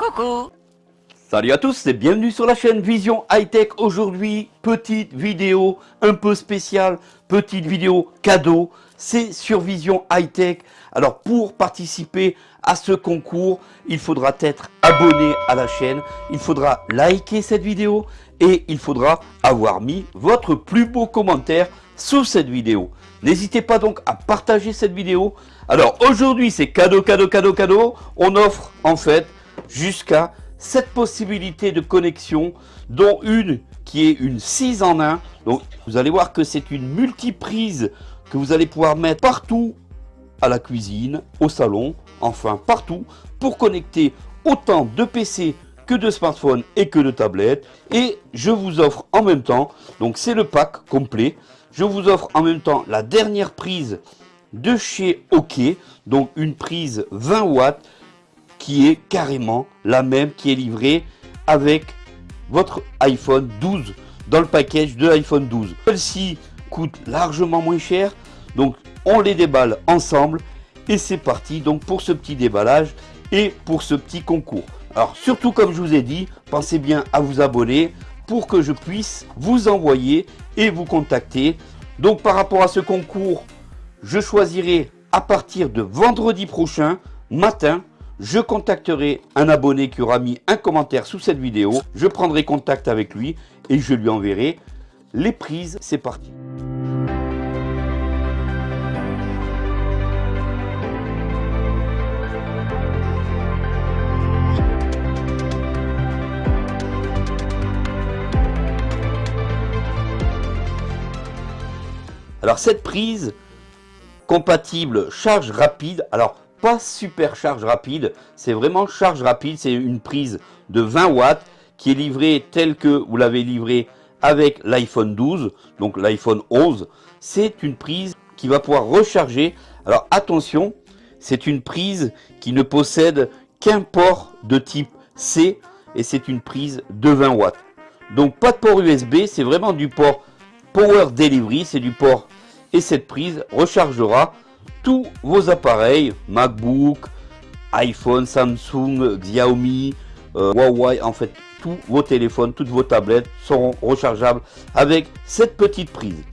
Coucou Salut à tous et bienvenue sur la chaîne Vision High Tech. Aujourd'hui, petite vidéo un peu spéciale, petite vidéo cadeau. C'est sur Vision High Tech. Alors pour participer à ce concours, il faudra être abonné à la chaîne, il faudra liker cette vidéo et il faudra avoir mis votre plus beau commentaire sous cette vidéo. N'hésitez pas donc à partager cette vidéo. Alors aujourd'hui c'est cadeau, cadeau, cadeau, cadeau. On offre en fait jusqu'à cette possibilité de connexion, dont une qui est une 6 en 1. Donc vous allez voir que c'est une multiprise que vous allez pouvoir mettre partout à la cuisine, au salon, enfin partout, pour connecter autant de PC que de smartphones et que de tablettes. Et je vous offre en même temps, donc c'est le pack complet, je vous offre en même temps la dernière prise de chez OK, donc une prise 20 watts qui est carrément la même qui est livrée avec votre iPhone 12 dans le package de l'iPhone 12. Celle-ci coûte largement moins cher, donc on les déballe ensemble et c'est parti donc pour ce petit déballage et pour ce petit concours. Alors surtout comme je vous ai dit, pensez bien à vous abonner pour que je puisse vous envoyer et vous contacter. Donc par rapport à ce concours, je choisirai à partir de vendredi prochain matin je contacterai un abonné qui aura mis un commentaire sous cette vidéo. Je prendrai contact avec lui et je lui enverrai les prises. C'est parti. Alors cette prise compatible charge rapide. Alors pas super charge rapide, c'est vraiment charge rapide, c'est une prise de 20 watts qui est livrée telle que vous l'avez livrée avec l'iPhone 12, donc l'iPhone 11. C'est une prise qui va pouvoir recharger. Alors attention, c'est une prise qui ne possède qu'un port de type C et c'est une prise de 20 watts. Donc pas de port USB, c'est vraiment du port Power Delivery, c'est du port et cette prise rechargera tous vos appareils, MacBook, iPhone, Samsung, Xiaomi, euh, Huawei, en fait tous vos téléphones, toutes vos tablettes seront rechargeables avec cette petite prise.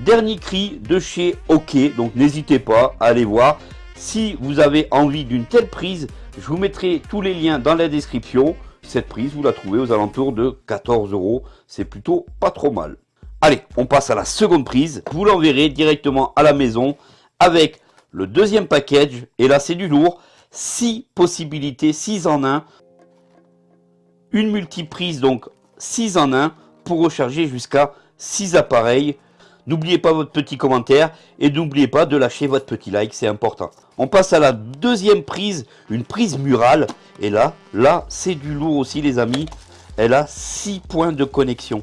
Dernier cri de chez OK, donc n'hésitez pas à aller voir. Si vous avez envie d'une telle prise, je vous mettrai tous les liens dans la description. Cette prise, vous la trouvez aux alentours de 14 euros. C'est plutôt pas trop mal. Allez, on passe à la seconde prise. Vous l'enverrez directement à la maison avec le deuxième package, et là c'est du lourd, 6 possibilités, 6 en 1, une multiprise donc 6 en 1 pour recharger jusqu'à 6 appareils. N'oubliez pas votre petit commentaire et n'oubliez pas de lâcher votre petit like, c'est important. On passe à la deuxième prise, une prise murale. Et là, là, c'est du lourd aussi les amis. Elle a 6 points de connexion.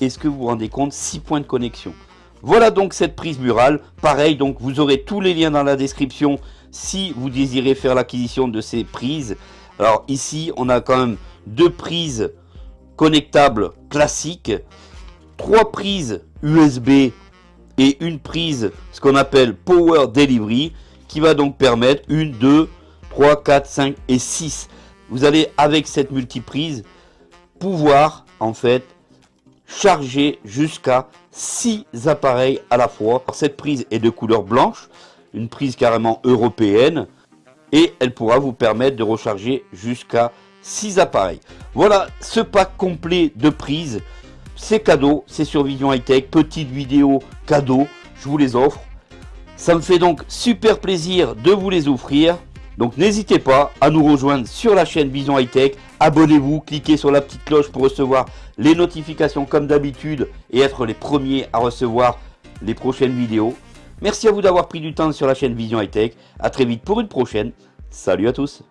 Est-ce que vous vous rendez compte? 6 points de connexion. Voilà donc cette prise murale. Pareil, donc vous aurez tous les liens dans la description si vous désirez faire l'acquisition de ces prises. Alors ici, on a quand même deux prises connectables classiques, trois prises USB et une prise, ce qu'on appelle Power Delivery, qui va donc permettre une, deux, trois, quatre, cinq et six. Vous allez avec cette multiprise pouvoir en fait charger jusqu'à 6 appareils à la fois. Cette prise est de couleur blanche, une prise carrément européenne, et elle pourra vous permettre de recharger jusqu'à 6 appareils. Voilà ce pack complet de prises. C'est cadeau, c'est sur Vision High Tech, petite vidéo cadeau, je vous les offre. Ça me fait donc super plaisir de vous les offrir. Donc n'hésitez pas à nous rejoindre sur la chaîne Vision High Tech. Abonnez-vous, cliquez sur la petite cloche pour recevoir les notifications comme d'habitude et être les premiers à recevoir les prochaines vidéos. Merci à vous d'avoir pris du temps sur la chaîne Vision High Tech. A très vite pour une prochaine. Salut à tous